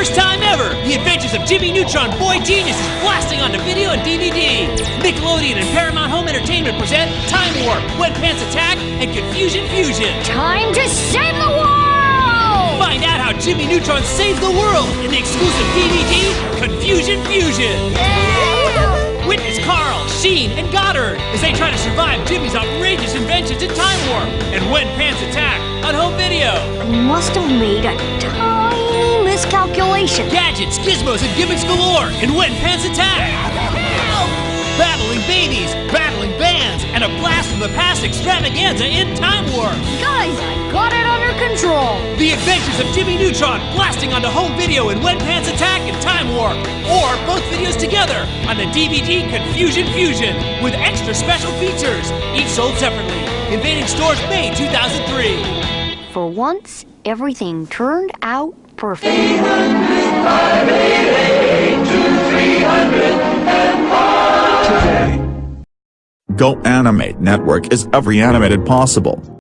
first time ever, the adventures of Jimmy Neutron Boy Genius is blasting onto video and DVD. Nickelodeon and Paramount Home Entertainment present Time Warp, When Pants Attack, and Confusion Fusion. Time to save the world! Find out how Jimmy Neutron saves the world in the exclusive DVD Confusion Fusion. Yeah! Witness Carl, Sheen, and Goddard as they try to survive Jimmy's outrageous inventions in Time Warp and When Pants Attack on home video. Must have made a tiny miscalculation. Gadgets, gizmos, and gimmicks galore in When Pants Attack. Battling babies, battling bands, and a blast from the past extravaganza in Time Warp. Guys, I got it under control. The Adventures of Jimmy Neutron blasting onto home video in When Pants Attack and Time Warp, or both videos together on the DVD Confusion Fusion with extra special features, each sold separately. Invading stores May 2003. For once, everything turned out perfect. Go Animate Network is every animated possible.